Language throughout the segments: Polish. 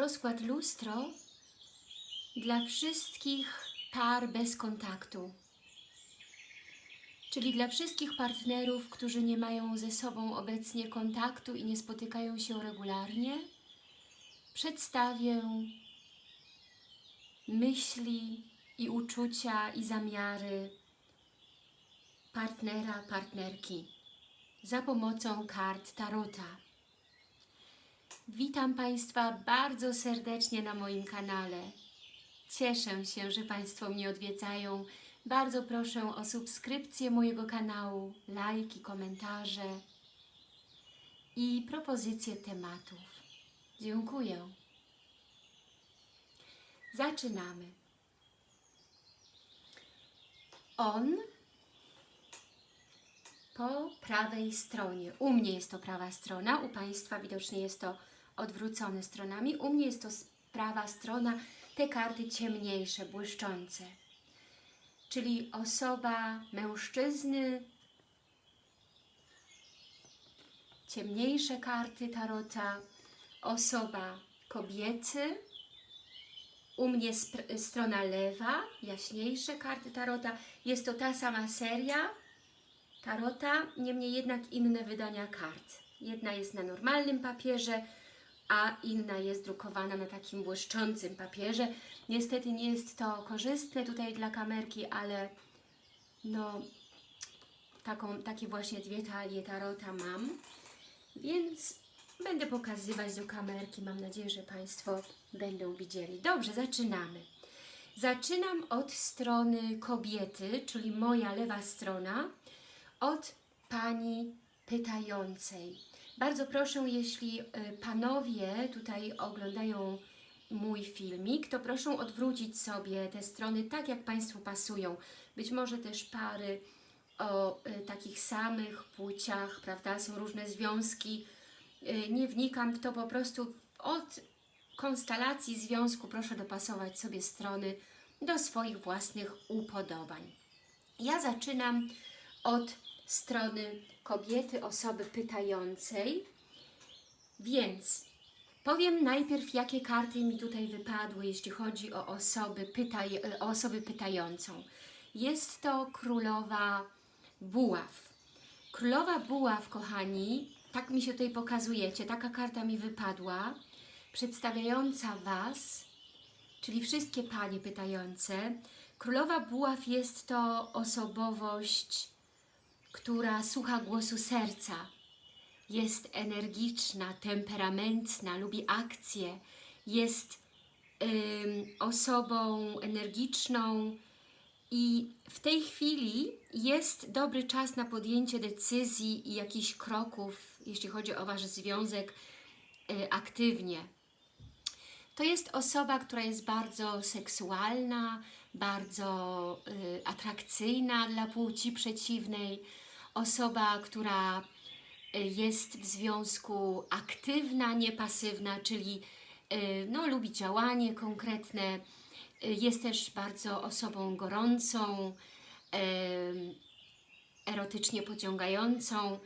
rozkład lustro dla wszystkich par bez kontaktu. Czyli dla wszystkich partnerów, którzy nie mają ze sobą obecnie kontaktu i nie spotykają się regularnie, przedstawię myśli i uczucia i zamiary partnera, partnerki za pomocą kart Tarota. Witam Państwa bardzo serdecznie na moim kanale. Cieszę się, że Państwo mnie odwiedzają. Bardzo proszę o subskrypcję mojego kanału, lajki, komentarze i propozycje tematów. Dziękuję. Zaczynamy. On po prawej stronie. U mnie jest to prawa strona, u Państwa widocznie jest to odwrócone stronami. U mnie jest to prawa strona, te karty ciemniejsze, błyszczące. Czyli osoba mężczyzny, ciemniejsze karty tarota, osoba kobiety, u mnie strona lewa, jaśniejsze karty tarota. Jest to ta sama seria, tarota, niemniej jednak inne wydania kart. Jedna jest na normalnym papierze, a inna jest drukowana na takim błyszczącym papierze. Niestety nie jest to korzystne tutaj dla kamerki, ale no taką, takie właśnie dwie talie tarota mam, więc będę pokazywać do kamerki. Mam nadzieję, że Państwo będą widzieli. Dobrze, zaczynamy. Zaczynam od strony kobiety, czyli moja lewa strona od pani pytającej. Bardzo proszę, jeśli y, panowie tutaj oglądają mój filmik, to proszę odwrócić sobie te strony tak, jak Państwu pasują. Być może też pary o y, takich samych płciach, prawda? Są różne związki. Y, nie wnikam w to, po prostu od konstelacji związku proszę dopasować sobie strony do swoich własnych upodobań. Ja zaczynam od strony kobiety, osoby pytającej. Więc powiem najpierw, jakie karty mi tutaj wypadły, jeśli chodzi o osoby, pytaj, o osoby pytającą. Jest to królowa buław. Królowa buław, kochani, tak mi się tutaj pokazujecie, taka karta mi wypadła, przedstawiająca Was, czyli wszystkie panie pytające. Królowa buław jest to osobowość, która słucha głosu serca. Jest energiczna, temperamentna, lubi akcje, jest osobą energiczną i w tej chwili jest dobry czas na podjęcie decyzji i jakichś kroków, jeśli chodzi o Wasz związek, y, aktywnie. To jest osoba, która jest bardzo seksualna, bardzo y, atrakcyjna dla płci przeciwnej, osoba, która y, jest w związku aktywna, nie pasywna, czyli y, no, lubi działanie konkretne, y, jest też bardzo osobą gorącą, erotycznie pociągającą,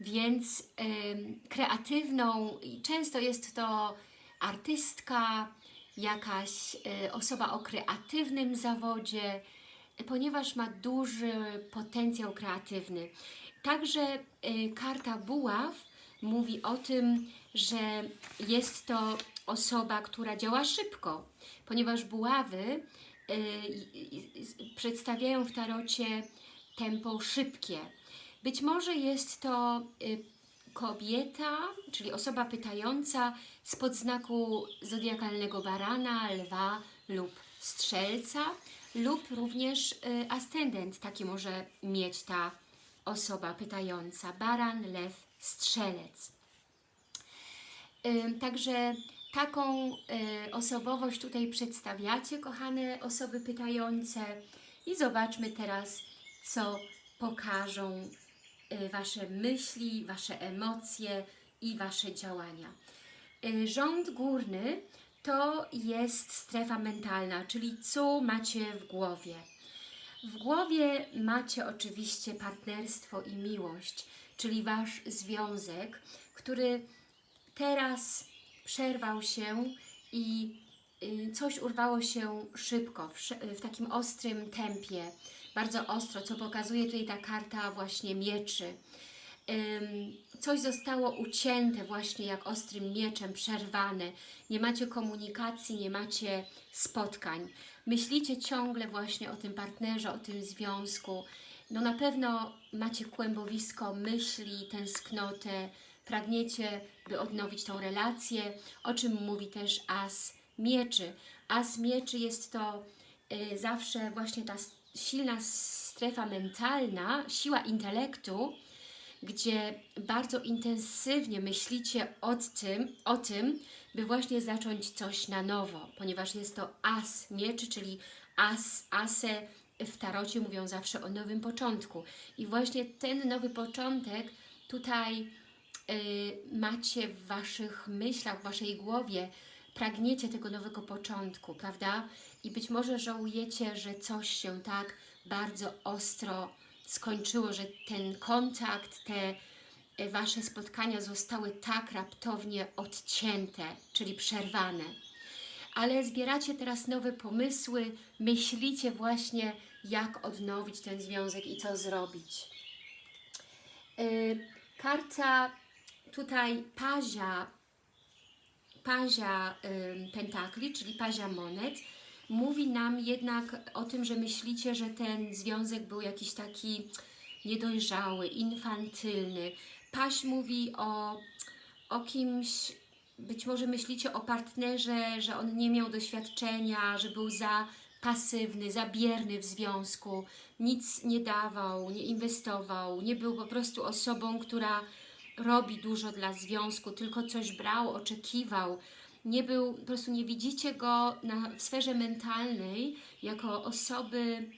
więc kreatywną i często jest to artystka, jakaś e, osoba o kreatywnym zawodzie, e, ponieważ ma duży potencjał kreatywny. Także e, karta buław mówi o tym, że jest to osoba, która działa szybko, ponieważ buławy przedstawiają w tarocie tempo szybkie. Być może jest to kobieta, czyli osoba pytająca spod znaku zodiakalnego barana, lwa lub strzelca lub również y, ascendent taki może mieć ta osoba pytająca. Baran, lew, strzelec. Ym, Także taką y, osobowość tutaj przedstawiacie, kochane osoby pytające. I zobaczmy teraz, co pokażą y, Wasze myśli, Wasze emocje i Wasze działania. Y, Rząd górny to jest strefa mentalna, czyli co macie w głowie. W głowie macie oczywiście partnerstwo i miłość, czyli Wasz związek, który teraz przerwał się i y, coś urwało się szybko, w, szy- w takim ostrym tempie, bardzo ostro, co pokazuje tutaj ta karta właśnie mieczy. Coś zostało ucięte właśnie jak ostrym mieczem, przerwane. Nie macie komunikacji, nie macie spotkań. Myślicie ciągle właśnie o tym partnerze, o tym związku. No na pewno macie kłębowisko myśli, tęsknotę, pragniecie, by odnowić tą relację, o czym mówi też As Mieczy. As Mieczy jest to y, zawsze właśnie ta silna strefa mentalna, siła intelektu, gdzie bardzo intensywnie myślicie o tym, o tym, by właśnie zacząć coś na nowo, ponieważ jest to as mieczy, czyli as, ase w tarocie mówią zawsze o nowym początku. I właśnie ten nowy początek tutaj y, macie w Waszych myślach, w Waszej głowie, pragniecie tego nowego początku, prawda? I być może żałujecie, że coś się tak bardzo ostro skończyło, że ten kontakt, te e, Wasze spotkania zostały tak raptownie odcięte, czyli przerwane. Ale zbieracie teraz nowe pomysły, myślicie właśnie, jak odnowić ten związek i co zrobić. Yy, karta tutaj pazia, pazia pentakli, czyli pazia monet, mówi nam jednak o tym, że myślicie, że ten związek był jakiś taki niedojrzały, infantylny. Paź mówi o, o kimś, być może myślicie o partnerze, że on nie miał doświadczenia, że był za pasywny, za bierny w związku, nic nie dawał, nie inwestował, nie był po prostu osobą, która robi dużo dla związku, tylko coś brał, oczekiwał. Nie był, po prostu nie widzicie go na, w sferze mentalnej jako osoby,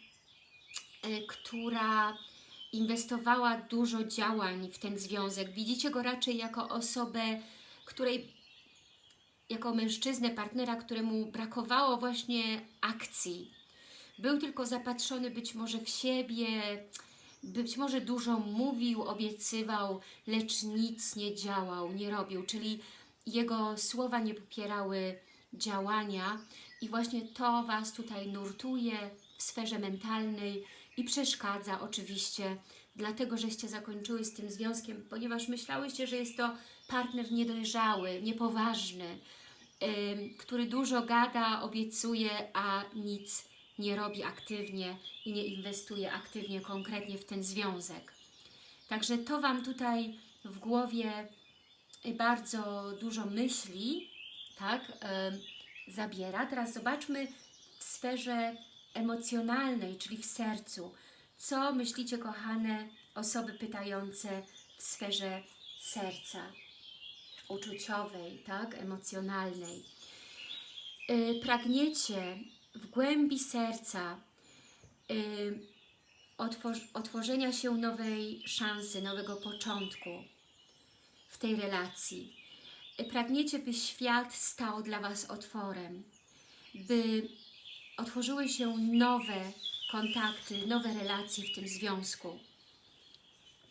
e, która inwestowała dużo działań w ten związek. Widzicie go raczej jako osobę, której jako mężczyznę, partnera, któremu brakowało właśnie akcji. Był tylko zapatrzony być może w siebie, być może dużo mówił, obiecywał, lecz nic nie działał, nie robił, czyli jego słowa nie popierały działania i właśnie to Was tutaj nurtuje w sferze mentalnej i przeszkadza oczywiście, dlatego żeście zakończyły z tym związkiem, ponieważ myślałyście, że jest to partner niedojrzały, niepoważny, ym, który dużo gada, obiecuje, a nic nie robi aktywnie i nie inwestuje aktywnie, konkretnie w ten związek. Także to Wam tutaj w głowie bardzo dużo myśli, tak, zabiera. Teraz zobaczmy w sferze emocjonalnej, czyli w sercu. Co myślicie, kochane osoby pytające w sferze serca, uczuciowej, tak, emocjonalnej? Y, pragniecie w głębi serca y, otwor- otworzenia się nowej szansy, nowego początku w tej relacji. Pragniecie, by świat stał dla Was otworem, by otworzyły się nowe kontakty, nowe relacje w tym związku,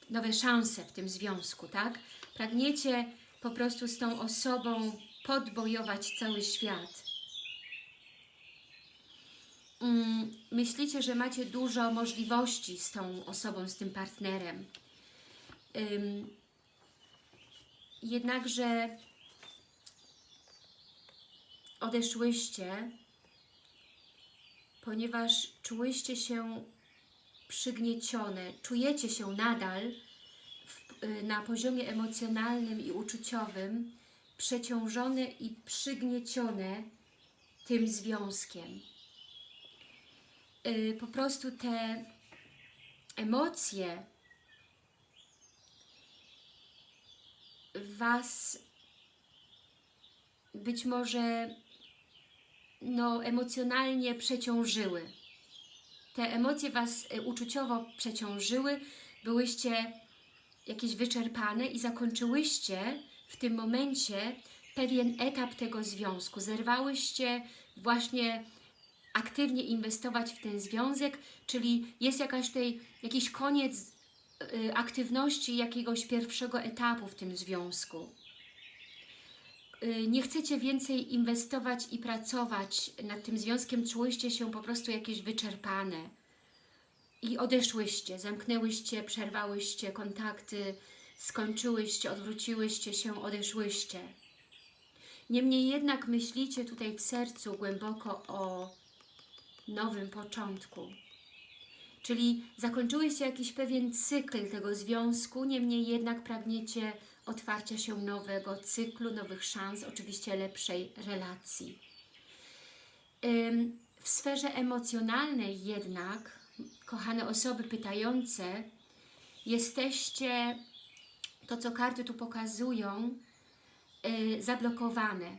nowe szanse w tym związku, tak? Pragniecie po prostu z tą osobą podbojować cały świat. Mm, Myślicie, że macie dużo możliwości z tą osobą, z tym partnerem. Jednakże odeszłyście, ponieważ czułyście się przygniecione, czujecie się nadal w, y, na poziomie emocjonalnym i uczuciowym przeciążone i przygniecione tym związkiem. Y, po prostu te emocje Was być może no, emocjonalnie przeciążyły. Te emocje Was y, uczuciowo przeciążyły, byłyście jakieś wyczerpane i zakończyłyście w tym momencie pewien etap tego związku. Zerwałyście właśnie aktywnie inwestować w ten związek, czyli jest jakaś tutaj, jakiś koniec y, aktywności jakiegoś pierwszego etapu w tym związku. y, nie chcecie więcej inwestować i pracować nad tym związkiem, czułyście się po prostu jakieś wyczerpane i odeszłyście, zamknęłyście, przerwałyście kontakty, skończyłyście, odwróciłyście się, odeszłyście. Niemniej jednak myślicie tutaj w sercu głęboko o nowym początku. Czyli zakończyłyście jakiś pewien cykl tego związku, niemniej jednak pragniecie otwarcia się nowego cyklu, nowych szans, oczywiście lepszej relacji. W sferze emocjonalnej jednak, kochane osoby pytające, jesteście, to co karty tu pokazują, y, zablokowane.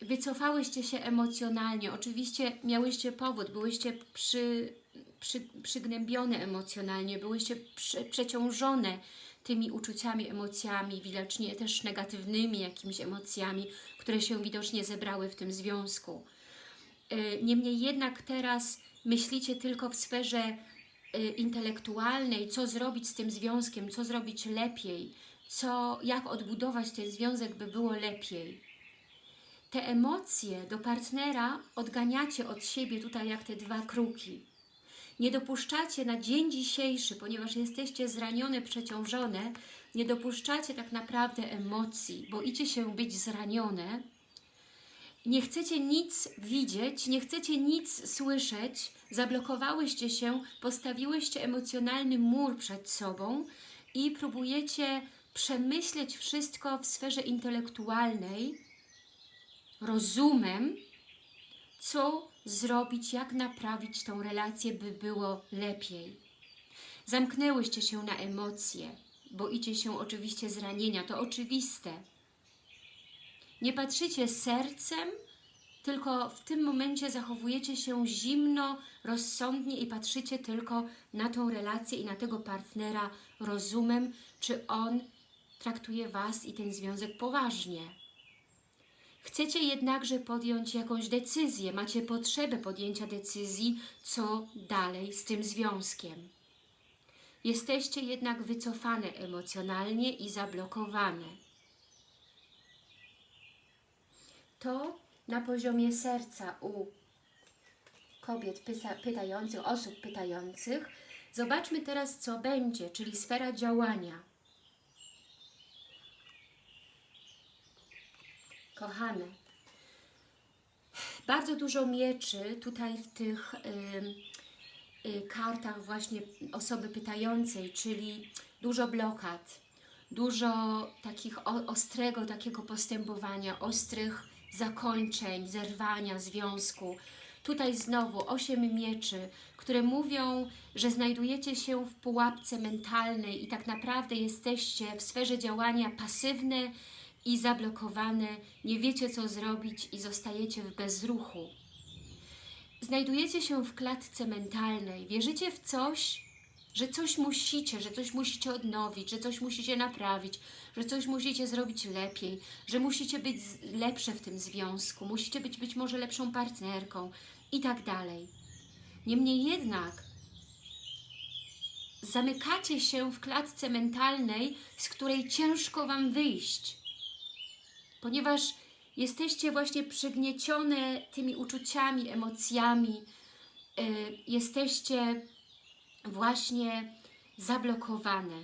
Wycofałyście się emocjonalnie. Oczywiście miałyście powód, byłyście przy, przy, przygnębione emocjonalnie, byłyście prze, przeciążone tymi uczuciami, emocjami, widocznie też negatywnymi jakimiś emocjami, które się widocznie zebrały w tym związku. Y, Niemniej jednak teraz myślicie tylko w sferze y, intelektualnej, co zrobić z tym związkiem, co zrobić lepiej, co, jak odbudować ten związek, by było lepiej te emocje do partnera odganiacie od siebie tutaj jak te dwa kruki. Nie dopuszczacie na dzień dzisiejszy, ponieważ jesteście zranione, przeciążone, nie dopuszczacie tak naprawdę emocji, boicie się być zranione, nie chcecie nic widzieć, nie chcecie nic słyszeć, zablokowałyście się, postawiłyście emocjonalny mur przed sobą i próbujecie przemyśleć wszystko w sferze intelektualnej, rozumem, co zrobić, jak naprawić tą relację, by było lepiej. Zamknęłyście się na emocje, boicie się oczywiście zranienia, to oczywiste. Nie patrzycie sercem, tylko w tym momencie zachowujecie się zimno, rozsądnie i patrzycie tylko na tą relację i na tego partnera rozumem, czy on traktuje Was i ten związek poważnie. Chcecie jednakże podjąć jakąś decyzję, macie potrzebę podjęcia decyzji, co dalej z tym związkiem. Jesteście jednak wycofane emocjonalnie i zablokowane. To na poziomie serca u kobiet pytających, osób pytających. Zobaczmy teraz, co będzie, czyli sfera działania. Kochane, bardzo dużo mieczy tutaj w tych y, y, kartach właśnie osoby pytającej, czyli dużo blokad, dużo takich o, ostrego takiego postępowania, ostrych zakończeń, zerwania związku. Tutaj znowu osiem mieczy, które mówią, że znajdujecie się w pułapce mentalnej i tak naprawdę jesteście w sferze działania pasywne, i zablokowane, nie wiecie co zrobić i zostajecie w bezruchu. Znajdujecie się w klatce mentalnej, wierzycie w coś, że coś musicie, że coś musicie odnowić, że coś musicie naprawić, że coś musicie zrobić lepiej, że musicie być lepsze w tym związku, musicie być być może lepszą partnerką i tak dalej. Niemniej jednak zamykacie się w klatce mentalnej, z której ciężko Wam wyjść ponieważ jesteście właśnie przygniecione tymi uczuciami, emocjami, yy, jesteście właśnie zablokowane.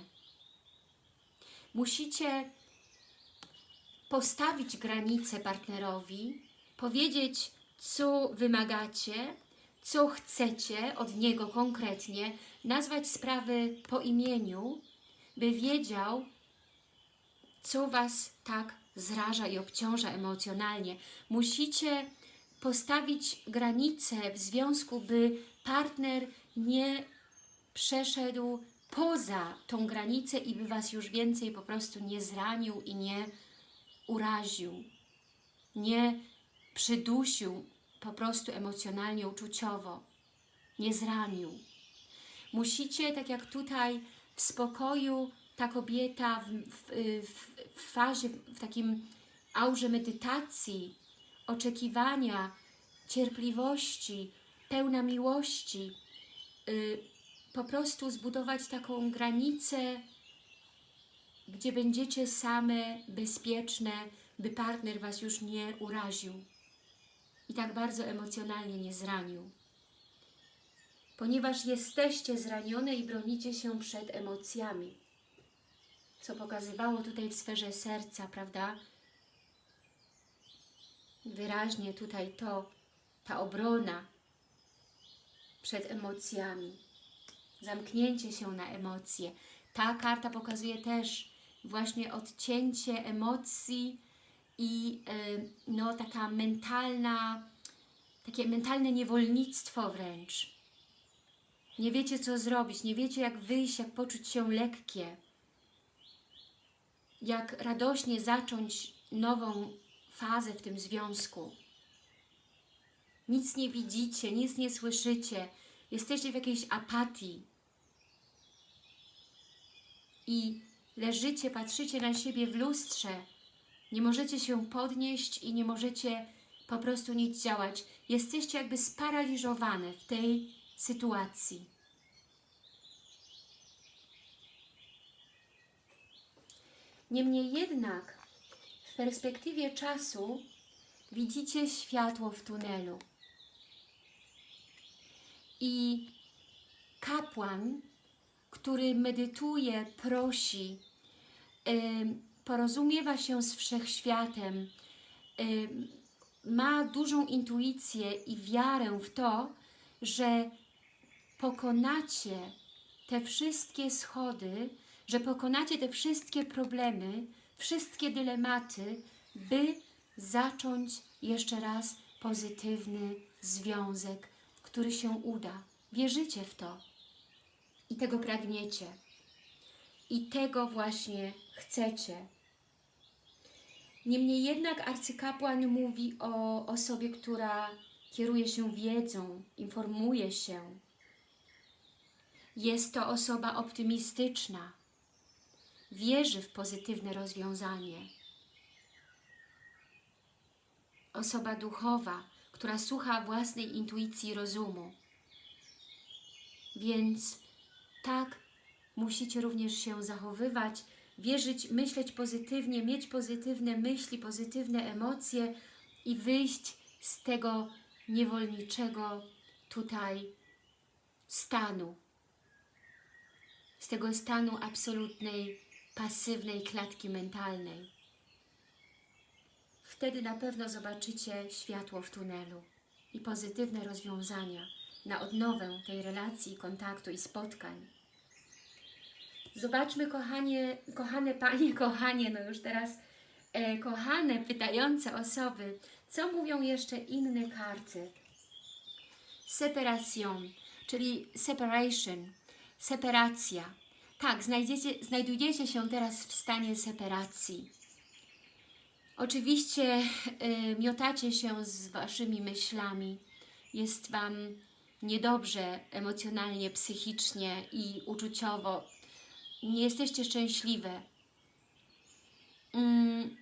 Musicie postawić granice partnerowi, powiedzieć, co wymagacie, co chcecie od niego konkretnie, nazwać sprawy po imieniu, by wiedział, co Was tak zraża i obciąża emocjonalnie. Musicie postawić granice w związku, by partner nie przeszedł poza tą granicę i by Was już więcej po prostu nie zranił i nie uraził, nie przydusił po prostu emocjonalnie, uczuciowo, nie zranił. Musicie, tak jak tutaj, w spokoju ta kobieta w, w, w, w fazie, w takim aurze medytacji, oczekiwania, cierpliwości, pełna miłości, yy, po prostu zbudować taką granicę gdzie będziecie same, bezpieczne, by partner Was już nie uraził i tak bardzo emocjonalnie nie zranił. Ponieważ jesteście zranione i bronicie się przed emocjami, co pokazywało tutaj w sferze serca, prawda? Wyraźnie tutaj to, ta obrona przed emocjami, zamknięcie się na emocje. Ta karta pokazuje też właśnie odcięcie emocji i y, no, taka mentalna, takie mentalne niewolnictwo wręcz. Nie wiecie, co zrobić, nie wiecie, jak wyjść, jak poczuć się lekkie, jak radośnie zacząć nową fazę w tym związku. Nic nie widzicie, nic nie słyszycie, jesteście w jakiejś apatii i leżycie, patrzycie na siebie w lustrze, nie możecie się podnieść i nie możecie po prostu nic działać. Jesteście jakby sparaliżowane w tej sytuacji. Niemniej jednak w perspektywie czasu widzicie światło w tunelu. I kapłan, który medytuje, prosi, porozumiewa się z wszechświatem, ma dużą intuicję i wiarę w to, że pokonacie te wszystkie schody, że pokonacie te wszystkie problemy, wszystkie dylematy, by zacząć jeszcze raz pozytywny związek, który się uda. Wierzycie w to i tego pragniecie. I tego właśnie chcecie. Niemniej jednak arcykapłan mówi o osobie, która kieruje się wiedzą, informuje się. Jest to osoba optymistyczna, wierzy w pozytywne rozwiązanie. Osoba duchowa, która słucha własnej intuicji rozumu. Więc tak musicie również się zachowywać, wierzyć, myśleć pozytywnie, mieć pozytywne myśli, pozytywne emocje i wyjść z tego niewolniczego tutaj stanu. Z tego stanu absolutnej, pasywnej klatki mentalnej. Wtedy na pewno zobaczycie światło w tunelu i pozytywne rozwiązania na odnowę tej relacji, kontaktu i spotkań. Zobaczmy, kochanie, kochane Panie, kochanie, no już teraz e, kochane, pytające osoby, co mówią jeszcze inne karty. Separation, czyli separation, separacja. Tak, znajdziecie, znajdujecie się teraz w stanie separacji. Oczywiście y, miotacie się z Waszymi myślami. Jest Wam niedobrze emocjonalnie, psychicznie i uczuciowo. Nie jesteście szczęśliwe. Mm,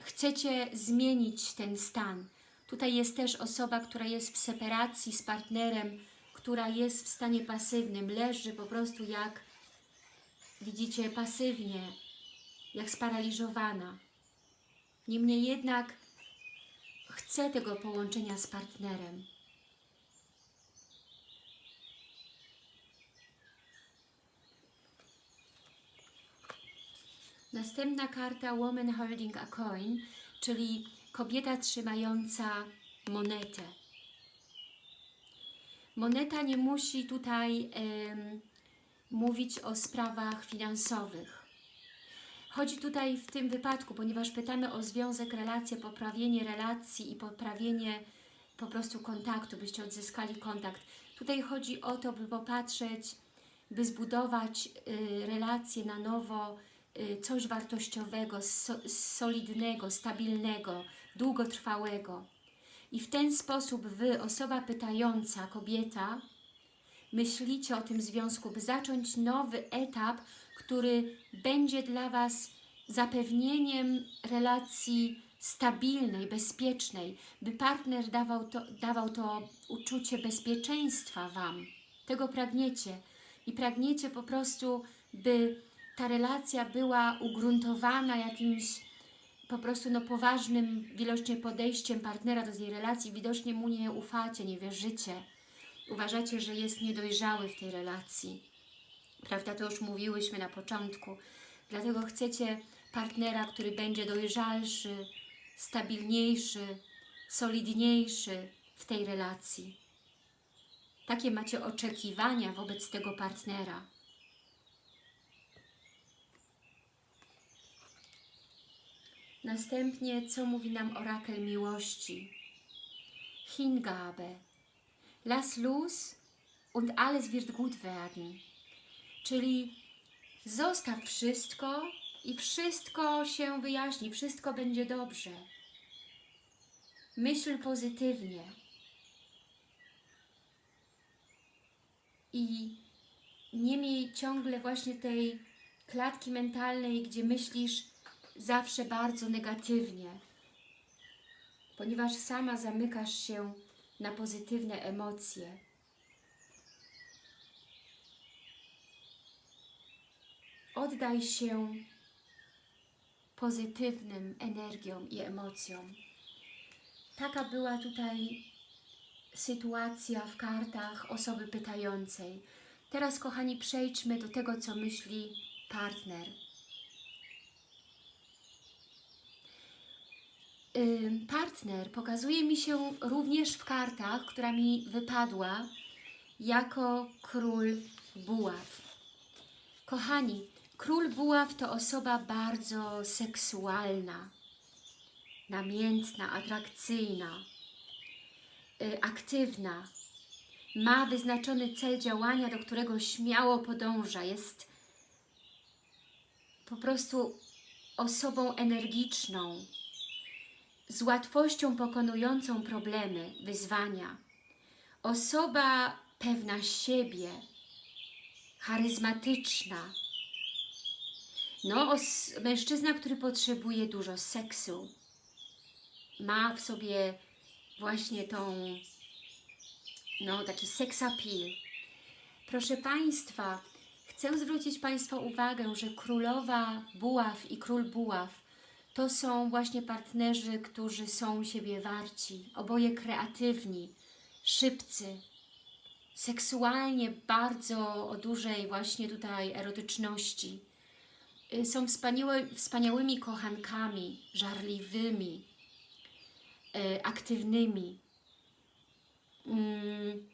chcecie zmienić ten stan. Tutaj jest też osoba, która jest w separacji z partnerem, która jest w stanie pasywnym, leży po prostu jak, widzicie, pasywnie, jak sparaliżowana. Niemniej jednak chce tego połączenia z partnerem. Następna karta Woman Holding a Coin, czyli kobieta trzymająca monetę. Moneta nie musi tutaj em, mówić o sprawach finansowych. Chodzi tutaj w tym wypadku, ponieważ pytamy o związek, relacje, poprawienie relacji i poprawienie po prostu kontaktu, byście odzyskali kontakt. Tutaj chodzi o to, by popatrzeć, by zbudować y, relacje na nowo, y, coś wartościowego, so, solidnego, stabilnego, długotrwałego. I w ten sposób Wy, osoba pytająca, kobieta, myślicie o tym związku, by zacząć nowy etap, który będzie dla Was zapewnieniem relacji stabilnej, bezpiecznej, by partner dawał to, dawał to uczucie bezpieczeństwa Wam. Tego pragniecie i pragniecie po prostu, by ta relacja była ugruntowana jakimś po prostu no, poważnym wielocznie podejściem partnera do tej relacji, widocznie mu nie ufacie, nie wierzycie. Uważacie, że jest niedojrzały w tej relacji. Prawda, to już mówiłyśmy na początku. Dlatego chcecie partnera, który będzie dojrzalszy, stabilniejszy, solidniejszy w tej relacji. Takie macie oczekiwania wobec tego partnera. Następnie, co mówi nam orakel miłości? Hingabe. Lass los und alles wird gut werden. Czyli zostaw wszystko i wszystko się wyjaśni, wszystko będzie dobrze. Myśl pozytywnie. I nie miej ciągle właśnie tej klatki mentalnej, gdzie myślisz zawsze bardzo negatywnie, ponieważ sama zamykasz się na pozytywne emocje. Oddaj się pozytywnym energiom i emocjom. Taka była tutaj sytuacja w kartach osoby pytającej. Teraz, kochani, przejdźmy do tego, co myśli partner. Partner pokazuje mi się również w kartach, która mi wypadła, jako król buław. Kochani, król buław to osoba bardzo seksualna, namiętna, atrakcyjna, y, aktywna. Ma wyznaczony cel działania, do którego śmiało podąża. Jest po prostu osobą energiczną, z łatwością pokonującą problemy, wyzwania. Osoba pewna siebie, charyzmatyczna. No, mężczyzna, który potrzebuje dużo seksu. Ma w sobie właśnie tą, no, taki sex appeal. Proszę Państwa, chcę zwrócić Państwa uwagę, że królowa buław i król buław to są właśnie partnerzy, którzy są siebie warci, oboje kreatywni, szybcy, seksualnie bardzo o dużej właśnie tutaj erotyczności. Y, Są wspaniałymi kochankami, żarliwymi, y, aktywnymi. Mm,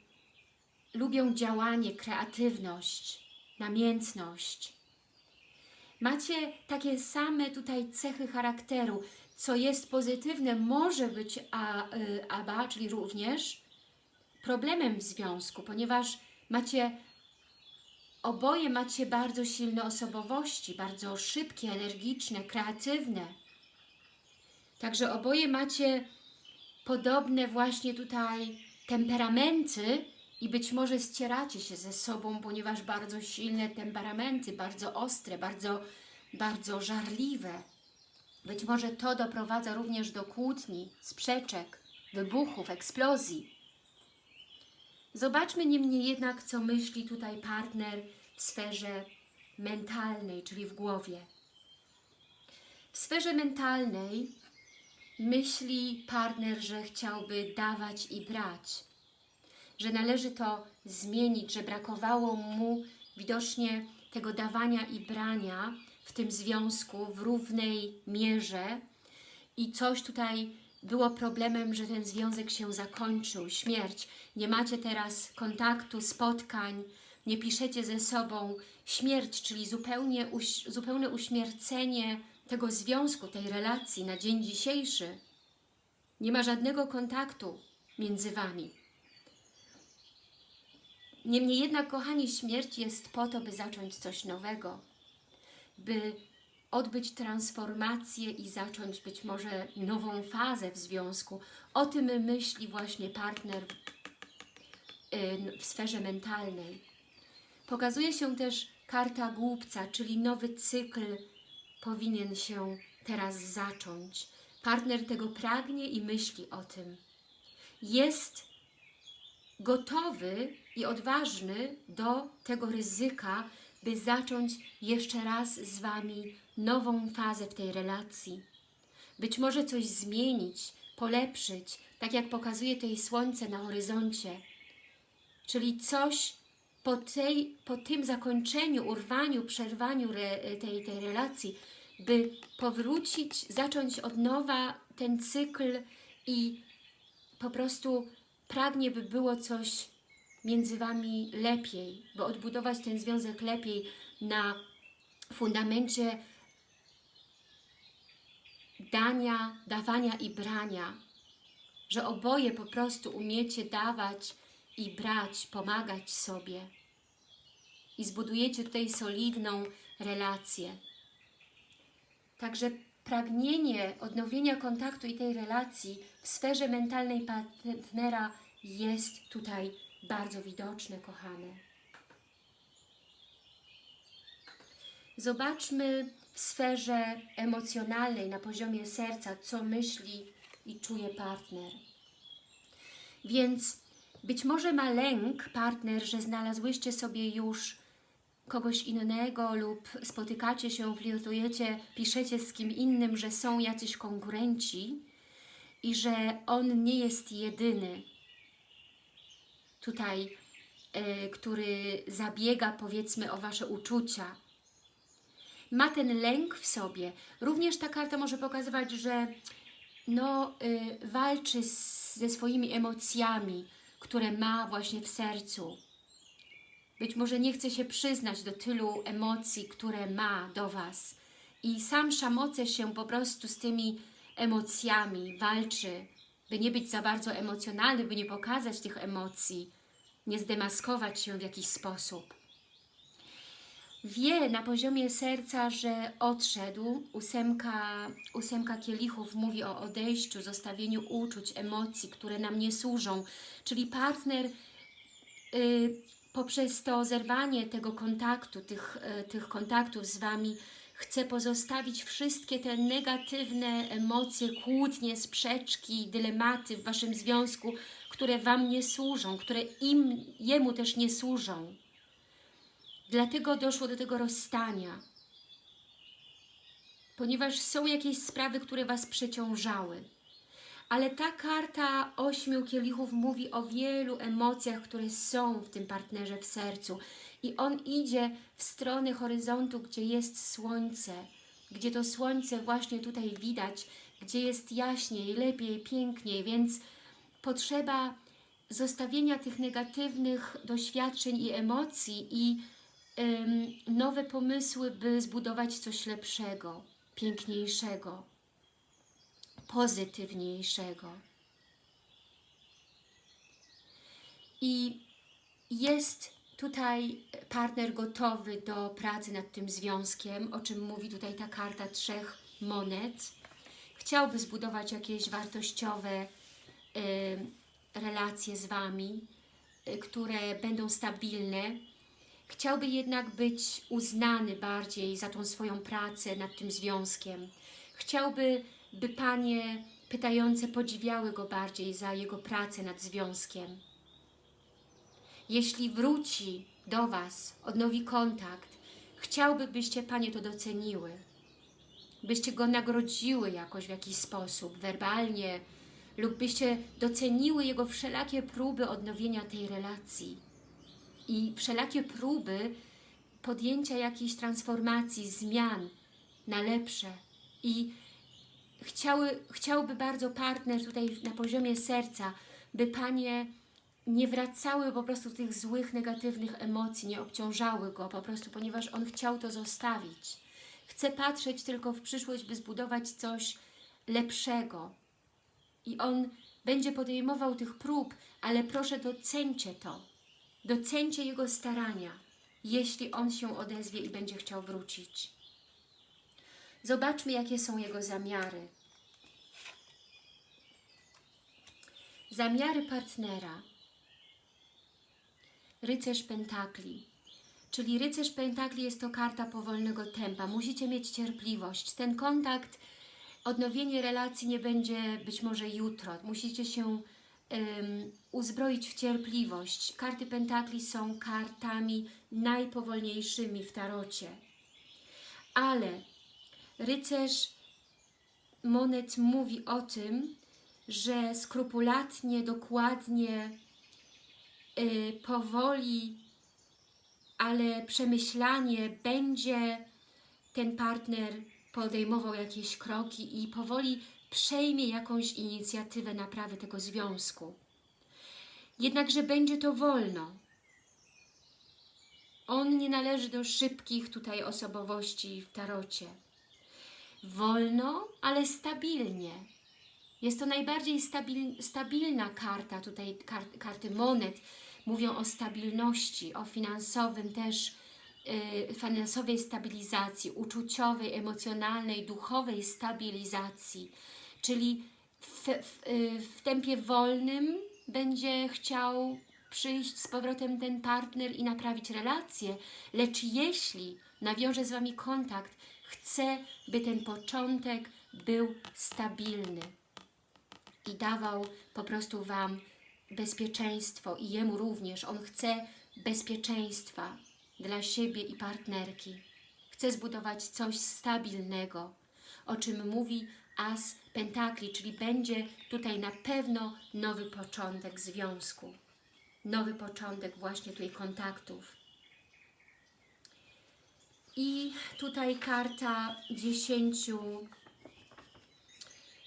lubią działanie, kreatywność, namiętność. Macie takie same tutaj cechy charakteru, co jest pozytywne, może być a, y, aba, czyli również problemem w związku, ponieważ macie oboje macie bardzo silne osobowości, bardzo szybkie, energiczne, kreatywne. Także oboje macie podobne właśnie tutaj temperamenty i być może ścieracie się ze sobą, ponieważ bardzo silne temperamenty, bardzo ostre, bardzo, bardzo żarliwe. Być może to doprowadza również do kłótni, sprzeczek, wybuchów, eksplozji. Zobaczmy niemniej jednak, co myśli tutaj partner w sferze mentalnej, czyli w głowie. W sferze mentalnej myśli partner, że chciałby dawać i brać, że należy to zmienić, że brakowało mu widocznie tego dawania i brania w tym związku w równej mierze i coś tutaj było problemem, że ten związek się zakończył, śmierć. Nie macie teraz kontaktu, spotkań, nie piszecie ze sobą. Śmierć, czyli zupełnie uś zupełne uśmiercenie tego związku, tej relacji na dzień dzisiejszy. Nie ma żadnego kontaktu między Wami. Niemniej jednak, kochani, śmierć jest po to, by zacząć coś nowego, by odbyć transformację i zacząć być może nową fazę w związku. O tym myśli właśnie partner w sferze mentalnej. Pokazuje się też karta głupca, czyli nowy cykl powinien się teraz zacząć. Partner tego pragnie i myśli o tym. Jest gotowy i odważny do tego ryzyka, by zacząć jeszcze raz z Wami nową fazę w tej relacji. Być może coś zmienić, polepszyć, tak jak pokazuje tutaj słońce na horyzoncie. Czyli coś po, tej, po tym zakończeniu, urwaniu, przerwaniu re, tej, tej relacji, by powrócić, zacząć od nowa ten cykl i po prostu pragnie, by było coś między Wami lepiej, by odbudować ten związek lepiej na fundamencie dania, dawania i brania, że oboje po prostu umiecie dawać i brać, pomagać sobie i zbudujecie tutaj solidną relację. Także pragnienie odnowienia kontaktu i tej relacji w sferze mentalnej partnera jest tutaj bardzo widoczne, kochane. Zobaczmy w sferze emocjonalnej, na poziomie serca, co myśli i czuje partner. Więc być może ma lęk partner, że znalazłyście sobie już kogoś innego lub spotykacie się, flirtujecie, piszecie z kim innym, że są jacyś konkurenci i że on nie jest jedyny tutaj, y, który zabiega powiedzmy o Wasze uczucia. Ma ten lęk w sobie. Również ta karta może pokazywać, że no, y, walczy z, ze swoimi emocjami, które ma właśnie w sercu. Być może nie chce się przyznać do tylu emocji, które ma do Was. I sam szamoce się po prostu z tymi emocjami, walczy, by nie być za bardzo emocjonalny, by nie pokazać tych emocji, nie zdemaskować się w jakiś sposób. Wie na poziomie serca, że odszedł. Ósemka, ósemka kielichów mówi o odejściu, zostawieniu uczuć, emocji, które nam nie służą. Czyli partner y, poprzez to zerwanie tego kontaktu, tych, y, tych kontaktów z Wami, chce pozostawić wszystkie te negatywne emocje, kłótnie, sprzeczki, dylematy w Waszym związku, które Wam nie służą, które im, Jemu też nie służą. Dlatego doszło do tego rozstania. Ponieważ są jakieś sprawy, które Was przeciążały. Ale ta karta ośmiu kielichów mówi o wielu emocjach, które są w tym partnerze w sercu. I on idzie w stronę horyzontu, gdzie jest słońce, gdzie to słońce właśnie tutaj widać, gdzie jest jaśniej, lepiej, piękniej, więc potrzeba zostawienia tych negatywnych doświadczeń i emocji i ym, nowe pomysły, by zbudować coś lepszego, piękniejszego, pozytywniejszego. I jest tutaj partner gotowy do pracy nad tym związkiem, o czym mówi tutaj ta karta trzech monet. Chciałby zbudować jakieś wartościowe y, relacje z Wami, y, które będą stabilne. Chciałby jednak być uznany bardziej za tą swoją pracę nad tym związkiem. Chciałby, by Panie pytające podziwiały Go bardziej za Jego pracę nad związkiem jeśli wróci do Was, odnowi kontakt, chciałby, byście Panie to doceniły, byście Go nagrodziły jakoś w jakiś sposób, werbalnie, lub byście doceniły Jego wszelakie próby odnowienia tej relacji i wszelakie próby podjęcia jakiejś transformacji, zmian na lepsze. I chciały, chciałby bardzo partner tutaj na poziomie serca, by Panie nie wracały po prostu tych złych, negatywnych emocji, nie obciążały go po prostu, ponieważ on chciał to zostawić. Chce patrzeć tylko w przyszłość, by zbudować coś lepszego. I on będzie podejmował tych prób, ale proszę docencie to. Docencie jego starania, jeśli on się odezwie i będzie chciał wrócić. Zobaczmy, jakie są jego zamiary. Zamiary partnera rycerz pentakli. Czyli rycerz pentakli jest to karta powolnego tempa. Musicie mieć cierpliwość. Ten kontakt, odnowienie relacji nie będzie być może jutro. Musicie się em, uzbroić w cierpliwość. Karty Pentakli są kartami najpowolniejszymi w tarocie. Ale rycerz monet mówi o tym, że skrupulatnie, dokładnie, powoli, ale przemyślanie będzie ten partner podejmował jakieś kroki i powoli przejmie jakąś inicjatywę naprawy tego związku. Jednakże będzie to wolno. On nie należy do szybkich tutaj osobowości w tarocie. Wolno, ale stabilnie. Jest to najbardziej stabil, stabilna karta, tutaj kar, karty monet. Mówią o stabilności, o finansowym też, y, finansowej stabilizacji, uczuciowej, emocjonalnej, duchowej stabilizacji. Czyli w, w, y, w tempie wolnym będzie chciał przyjść z powrotem ten partner i naprawić relację, lecz jeśli nawiąże z Wami kontakt, chce, by ten początek był stabilny i dawał po prostu Wam bezpieczeństwo i Jemu również. On chce bezpieczeństwa dla siebie i partnerki. Chce zbudować coś stabilnego, o czym mówi As Pentakli, czyli będzie tutaj na pewno nowy początek związku. Nowy początek właśnie tutaj kontaktów. I tutaj karta dziesięciu,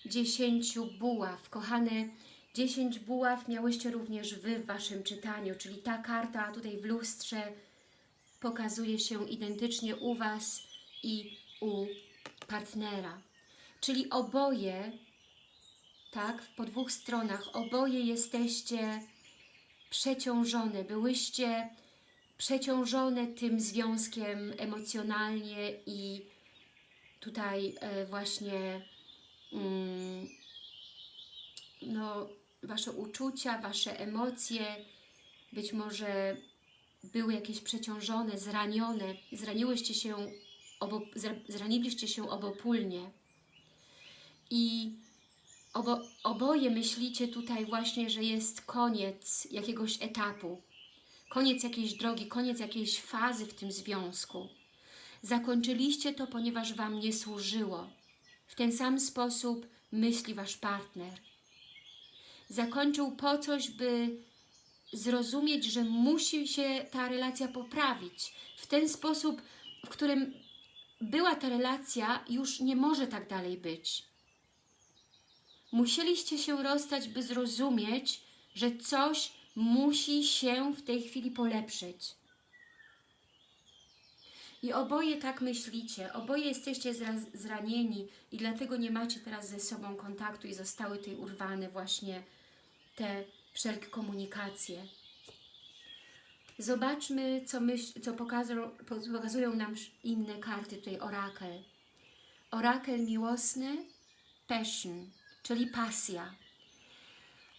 dziesięciu buław. Kochane, dziesięć buław miałyście również Wy w Waszym czytaniu, czyli ta karta tutaj w lustrze pokazuje się identycznie u Was i u partnera. Czyli oboje, tak, po dwóch stronach, oboje jesteście przeciążone, byłyście przeciążone tym związkiem emocjonalnie i tutaj e, właśnie no, Wasze uczucia, Wasze emocje być może były jakieś przeciążone, zranione, zraniłyście się, obo, zraniliście się obopólnie i obo, oboje myślicie tutaj właśnie, że jest koniec jakiegoś etapu, koniec jakiejś drogi, koniec jakiejś fazy w tym związku. Zakończyliście to, ponieważ Wam nie służyło. W ten sam sposób myśli Wasz partner. Zakończył po coś, by zrozumieć, że musi się ta relacja poprawić. W ten sposób, w którym była ta relacja, już nie może tak dalej być. Musieliście się rozstać, by zrozumieć, że coś musi się w tej chwili polepszyć. I oboje tak myślicie, oboje jesteście zranieni i dlatego nie macie teraz ze sobą kontaktu i zostały tutaj urwane właśnie te wszelkie komunikacje. Zobaczmy, co, myśl, co pokazują, pokazują nam inne karty, tutaj orakel. Orakel miłosny, passion, czyli pasja.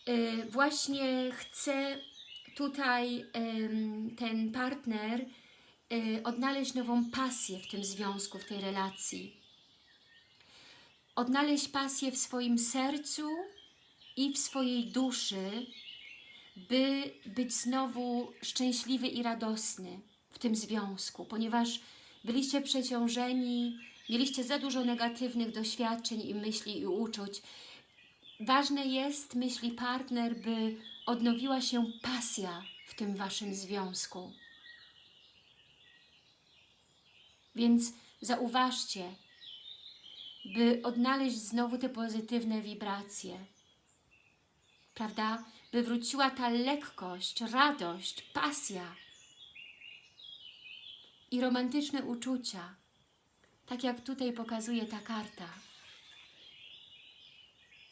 Yy, właśnie chce tutaj yy, ten partner yy, odnaleźć nową pasję w tym związku, w tej relacji. Odnaleźć pasję w swoim sercu i w swojej duszy, by być znowu szczęśliwy i radosny w tym związku, ponieważ byliście przeciążeni, mieliście za dużo negatywnych doświadczeń i myśli i uczuć. Ważne jest, myśli partner, by odnowiła się pasja w tym Waszym związku. Więc zauważcie, by odnaleźć znowu te pozytywne wibracje, prawda? By wróciła ta lekkość, radość, pasja i romantyczne uczucia, tak jak tutaj pokazuje ta karta.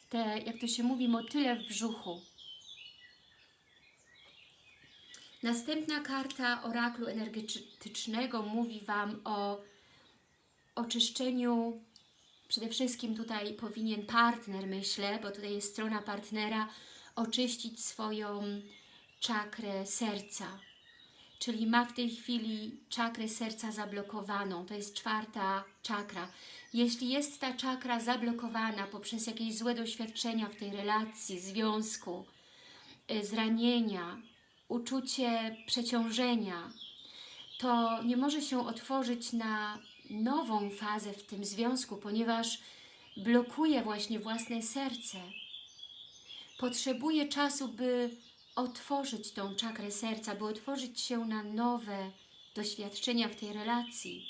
Te, jak to się mówi, motyle w brzuchu. Następna karta oraklu energetycznego mówi Wam o oczyszczeniu przede wszystkim tutaj powinien partner, myślę, bo tutaj jest strona partnera, oczyścić swoją czakrę serca. Czyli ma w tej chwili czakrę serca zablokowaną. To jest czwarta czakra. Jeśli jest ta czakra zablokowana poprzez jakieś złe doświadczenia w tej relacji, związku, y, zranienia, uczucie przeciążenia, to nie może się otworzyć na nową fazę w tym związku, ponieważ blokuje właśnie własne serce. Potrzebuje czasu, by otworzyć tą czakrę serca, by otworzyć się na nowe doświadczenia w tej relacji.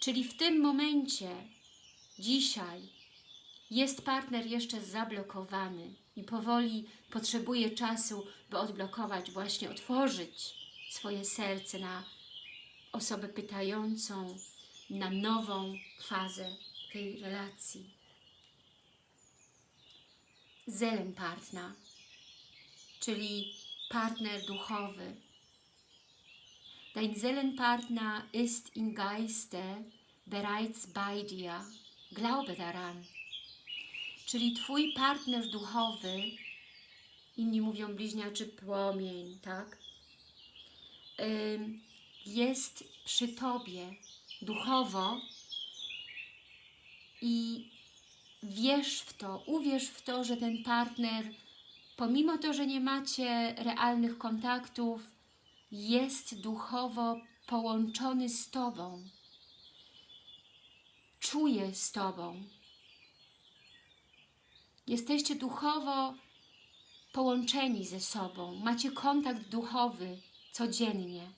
Czyli w tym momencie, dzisiaj, jest partner jeszcze zablokowany i powoli potrzebuje czasu, by odblokować, właśnie otworzyć swoje serce na osobę pytającą, na nową fazę tej relacji. Seelenpartner, czyli partner duchowy. Dein Seelenpartner ist im Geiste bereits bei dir. Glaube daran. Czyli Twój partner duchowy, inni mówią bliźniaczy płomień, tak? Jest przy Tobie duchowo i wierz w to, uwierz w to, że ten partner, pomimo to, że nie macie realnych kontaktów, jest duchowo połączony z Tobą. Czuje z Tobą. Jesteście duchowo połączeni ze sobą. Macie kontakt duchowy codziennie.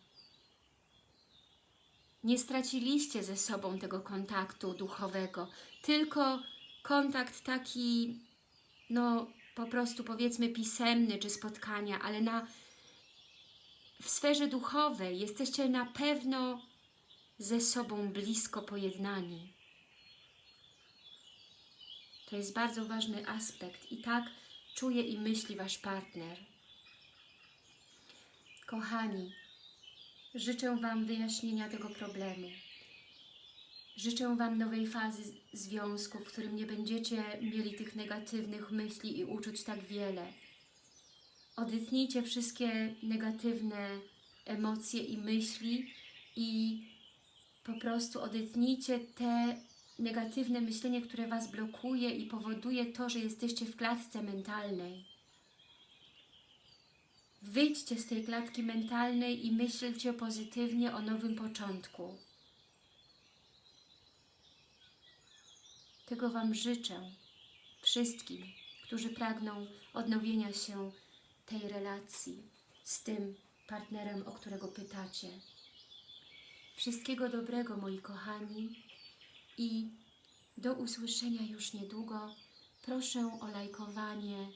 Nie straciliście ze sobą tego kontaktu duchowego, tylko kontakt taki, no po prostu powiedzmy pisemny czy spotkania, ale na, w sferze duchowej jesteście na pewno ze sobą blisko pojednani. To jest bardzo ważny aspekt i tak czuje i myśli Wasz partner. Kochani, życzę Wam wyjaśnienia tego problemu. Życzę Wam nowej fazy związku, w którym nie będziecie mieli tych negatywnych myśli i uczuć tak wiele. Odetnijcie wszystkie negatywne emocje i myśli i po prostu odetnijcie te negatywne myślenie, które Was blokuje i powoduje to, że jesteście w klatce mentalnej. Wyjdźcie z tej klatki mentalnej i myślcie pozytywnie o nowym początku. Tego Wam życzę wszystkim, którzy pragną odnowienia się tej relacji z tym partnerem, o którego pytacie. Wszystkiego dobrego, moi kochani, i do usłyszenia już niedługo. Proszę o lajkowanie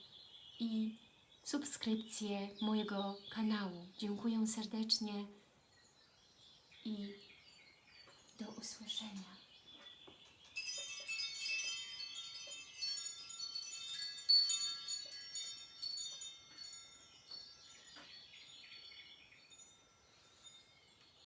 i subskrypcję mojego kanału. Dziękuję serdecznie i do usłyszenia.